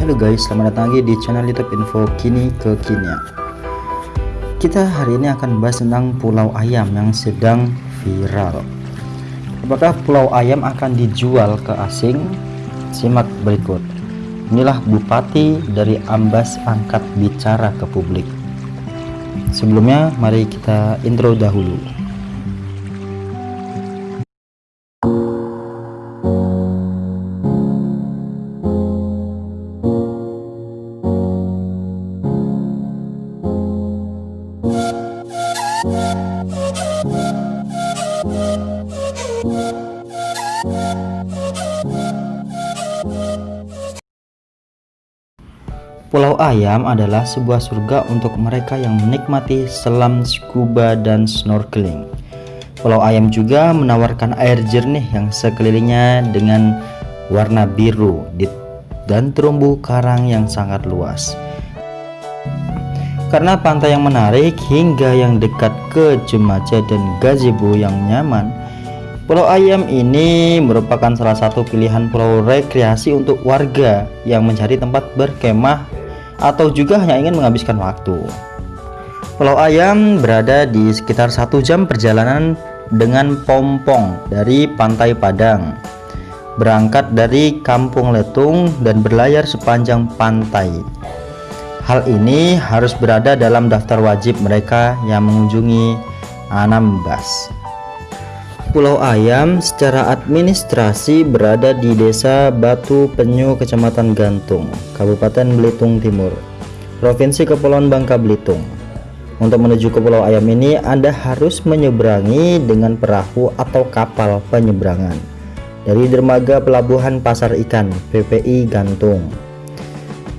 Halo guys, selamat datang lagi di channel YouTube Info Kini Kekinian. Kita hari ini akan bahas tentang Pulau Ayam yang sedang viral. Apakah Pulau Ayam akan dijual ke asing? Simak berikut. Inilah Bupati dari Ambas angkat bicara ke publik. Sebelumnya, mari kita intro dahulu. Pulau Ayam adalah sebuah surga untuk mereka yang menikmati selam scuba dan snorkeling. Pulau Ayam juga menawarkan air jernih yang sekelilingnya dengan warna biru dan terumbu karang yang sangat luas. Karena pantai yang menarik hingga yang dekat ke Jemaja dan gazebo yang nyaman, Pulau Ayam ini merupakan salah satu pilihan pulau rekreasi untuk warga yang mencari tempat berkemah atau juga hanya ingin menghabiskan waktu. Pulau Ayam berada di sekitar satu jam perjalanan dengan pompong dari Pantai Padang. Berangkat dari Kampung Letung dan berlayar sepanjang pantai. Hal ini harus berada dalam daftar wajib mereka yang mengunjungi Anambas. Pulau Ayam secara administrasi berada di Desa Batu Penyu, Kecamatan Gantung, Kabupaten Belitung Timur, Provinsi Kepulauan Bangka Belitung. Untuk menuju ke Pulau Ayam ini, Anda harus menyeberangi dengan perahu atau kapal penyeberangan dari dermaga Pelabuhan Pasar Ikan PPI Gantung.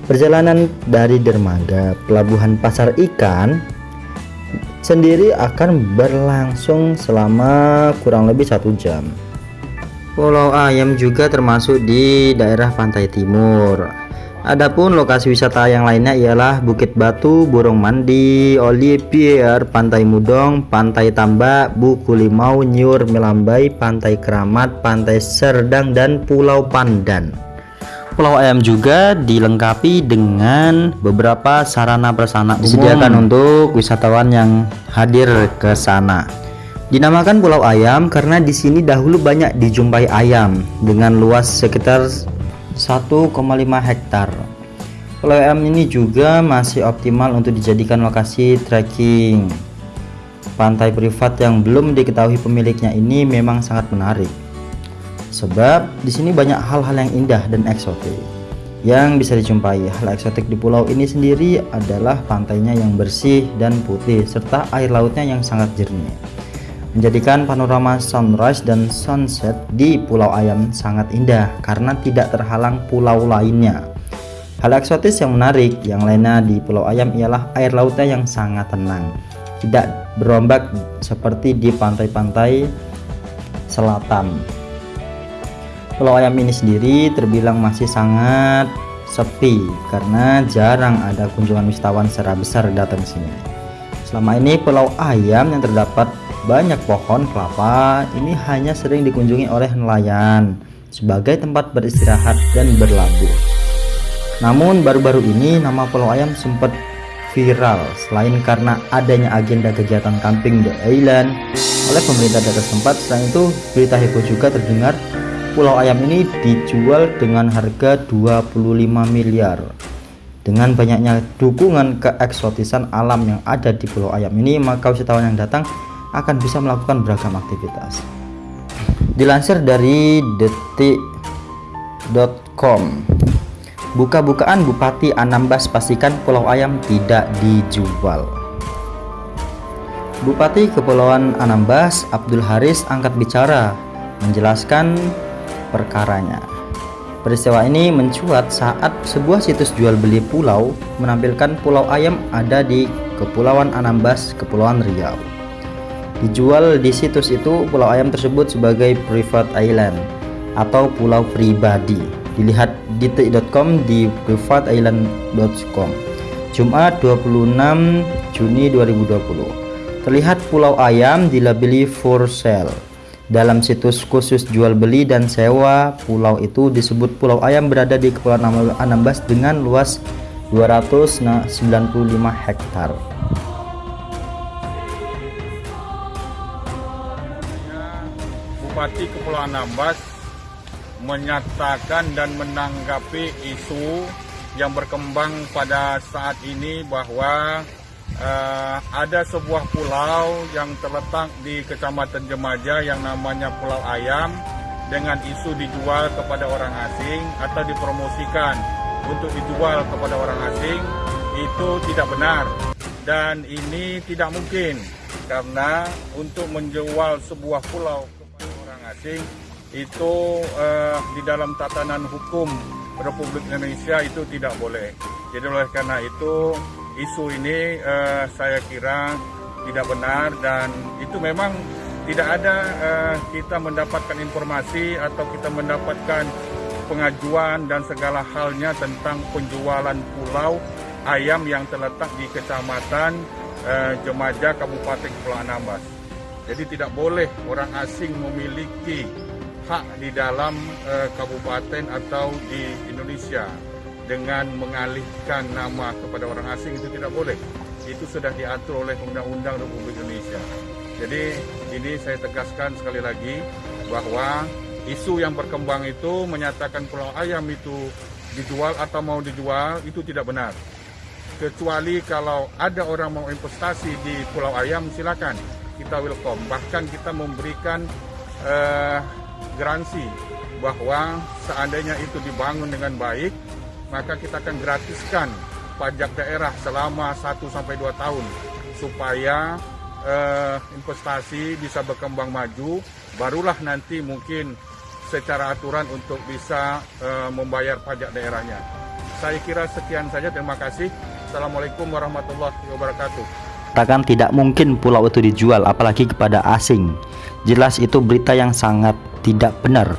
Perjalanan dari dermaga Pelabuhan Pasar Ikan sendiri akan berlangsung selama kurang lebih satu jam. Pulau Ayam juga termasuk di daerah pantai timur. Adapun lokasi wisata yang lainnya ialah Bukit Batu, Burung Mandi, Olivier, Pantai Mudong, Pantai Tambak, Buku Limau, Nyur, Melambai, Pantai Keramat, Pantai Serdang, dan Pulau Pandan. Pulau Ayam juga dilengkapi dengan beberapa sarana prasarana disediakan untuk wisatawan yang hadir ke sana. Dinamakan Pulau Ayam karena di sini dahulu banyak dijumpai ayam dengan luas sekitar 1,5 hektar. Pulau Ayam ini juga masih optimal untuk dijadikan lokasi trekking. Pantai privat yang belum diketahui pemiliknya ini memang sangat menarik sebab di sini banyak hal-hal yang indah dan eksotik yang bisa dijumpai. Hal eksotik di pulau ini sendiri adalah pantainya yang bersih dan putih serta air lautnya yang sangat jernih. Menjadikan panorama sunrise dan sunset di Pulau Ayam sangat indah karena tidak terhalang pulau lainnya. Hal eksotis yang menarik yang lainnya di Pulau Ayam ialah air lautnya yang sangat tenang, tidak berombak seperti di pantai-pantai selatan. Pulau Ayam ini sendiri terbilang masih sangat sepi karena jarang ada kunjungan wisatawan secara besar datang sini. Selama ini Pulau Ayam yang terdapat banyak pohon kelapa ini hanya sering dikunjungi oleh nelayan sebagai tempat beristirahat dan berlabuh. Namun baru-baru ini nama Pulau Ayam sempat viral selain karena adanya agenda kegiatan camping the island oleh pemerintah daerah setempat. Selain itu berita heboh juga terdengar pulau ayam ini dijual dengan harga 25 miliar. Dengan banyaknya dukungan keeksotisan alam yang ada di pulau ayam ini maka wisatawan yang datang akan bisa melakukan beragam aktivitas. Dilansir dari detik.com buka-bukaan Bupati Anambas pastikan pulau ayam tidak dijual. Bupati Kepulauan Anambas Abdul Haris angkat bicara menjelaskan perkaranya. Peristiwa ini mencuat saat sebuah situs jual beli pulau menampilkan pulau ayam ada di Kepulauan Anambas, Kepulauan Riau. Dijual di situs itu pulau ayam tersebut sebagai private island atau pulau pribadi. Dilihat di detik.com di privateisland.com. Jumat 26 Juni 2020. Terlihat pulau ayam dilabeli for sale dalam situs khusus jual beli dan sewa pulau itu disebut Pulau Ayam berada di Kepulauan Anambas dengan luas 295 hektar. Bupati Kepulauan Anambas menyatakan dan menanggapi isu yang berkembang pada saat ini bahwa uh, ada sebuah pulau yang terletak di Kecamatan Jemaja yang namanya Pulau Ayam dengan isu dijual kepada orang asing atau dipromosikan untuk dijual kepada orang asing itu tidak benar dan ini tidak mungkin karena untuk menjual sebuah pulau kepada orang asing itu uh, di dalam tatanan hukum Republik Indonesia itu tidak boleh. Jadi oleh karena itu isu ini uh, saya kira tidak benar dan itu memang tidak ada uh, kita mendapatkan informasi atau kita mendapatkan pengajuan dan segala halnya tentang penjualan pulau ayam yang terletak di kecamatan uh, Jemaja Kabupaten Kepulauan Anambas. Jadi tidak boleh orang asing memiliki hak di dalam uh, kabupaten atau di Indonesia dengan mengalihkan nama kepada orang asing itu tidak boleh. Itu sudah diatur oleh Undang-Undang Republik Indonesia. Jadi ini saya tegaskan sekali lagi bahwa isu yang berkembang itu menyatakan pulau ayam itu dijual atau mau dijual itu tidak benar. Kecuali kalau ada orang mau investasi di pulau ayam silakan kita welcome. Bahkan kita memberikan uh, garansi bahwa seandainya itu dibangun dengan baik maka kita akan gratiskan pajak daerah selama 1 sampai 2 tahun supaya eh, investasi bisa berkembang maju barulah nanti mungkin secara aturan untuk bisa eh, membayar pajak daerahnya. Saya kira sekian saja terima kasih. Assalamualaikum warahmatullahi wabarakatuh. Takkan tidak mungkin pulau itu dijual apalagi kepada asing. Jelas itu berita yang sangat tidak benar.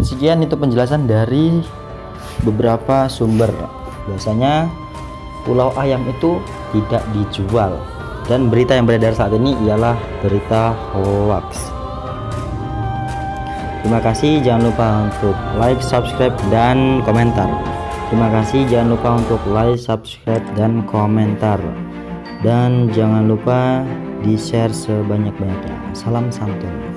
Sekian itu penjelasan dari beberapa sumber. Biasanya pulau ayam itu tidak dijual. Dan berita yang beredar saat ini ialah berita hoax. Terima kasih jangan lupa untuk like subscribe dan komentar. Terima kasih jangan lupa untuk like subscribe dan komentar. Dan jangan lupa di share sebanyak-banyaknya. Salam santun